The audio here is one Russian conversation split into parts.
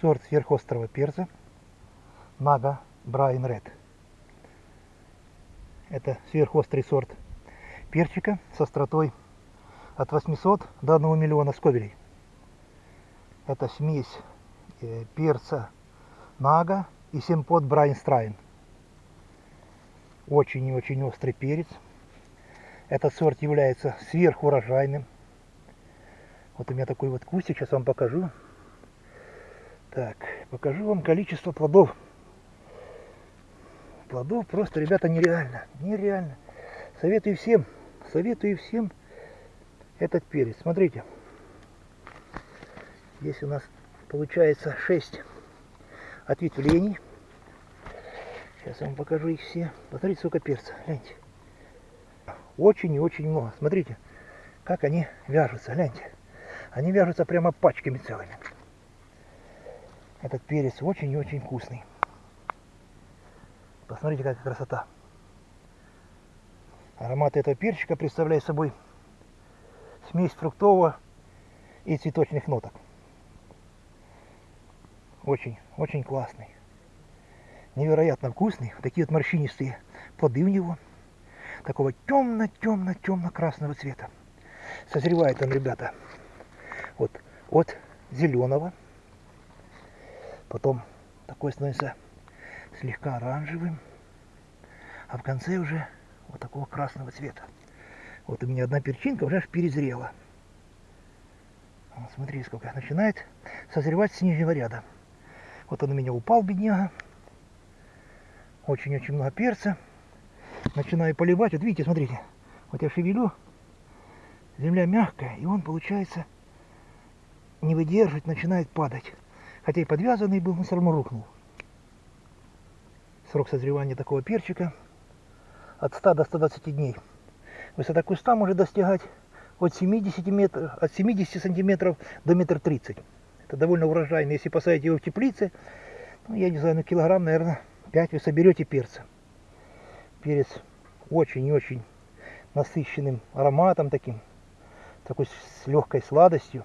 сорт сверхострого перца Нага Брайан Ред. Это сверхострый сорт перчика с остротой от 800 до 1 миллиона сковелей. Это смесь э, перца Нага и семпот Брайан Страйн. Очень и очень острый перец. Этот сорт является сверхурожайным. Вот у меня такой вот кустик, сейчас вам покажу. Так, покажу вам количество плодов. Плодов просто, ребята, нереально, нереально. Советую всем, советую всем этот перец. Смотрите, здесь у нас получается 6 ответвлений. Сейчас я вам покажу их все. Посмотрите, сколько перца, гляньте. Очень и очень много. Смотрите, как они вяжутся, гляньте. Они вяжутся прямо пачками целыми. Этот перец очень и очень вкусный. Посмотрите, какая красота. Аромат этого перчика представляет собой смесь фруктового и цветочных ноток. Очень, очень классный. Невероятно вкусный. Такие вот морщинистые плоды у него. Такого темно-темно-темно-красного цвета. Созревает он, ребята, вот от зеленого. Потом такой становится слегка оранжевым. А в конце уже вот такого красного цвета. Вот у меня одна перчинка уже аж перезрела. Вот, смотри, сколько начинает созревать с нижнего ряда. Вот он у меня упал, бедняга. Очень-очень много перца. Начинаю поливать. Вот видите, смотрите. Вот я шевелю. Земля мягкая, и он, получается, не выдерживает, начинает падать. Хотя и подвязанный был, но все равно рухнул. Срок созревания такого перчика от 100 до 120 дней. Высота куста может достигать от 70, метров, от 70 сантиметров до метр тридцать. Это довольно урожайно. Если посадить его в теплице, ну, я не знаю, ну килограмм, наверное, 5 вы соберете перца. Перец очень и очень насыщенным ароматом таким, такой с легкой сладостью.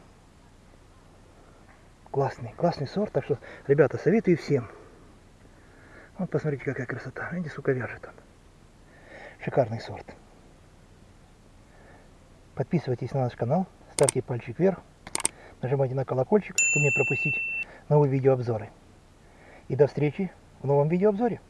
Классный, классный сорт. Так что, ребята, советую всем. Вот посмотрите, какая красота. Видите, сука вяжет он. Шикарный сорт. Подписывайтесь на наш канал, ставьте пальчик вверх, нажимайте на колокольчик, чтобы не пропустить новые видеообзоры. И до встречи в новом видеообзоре.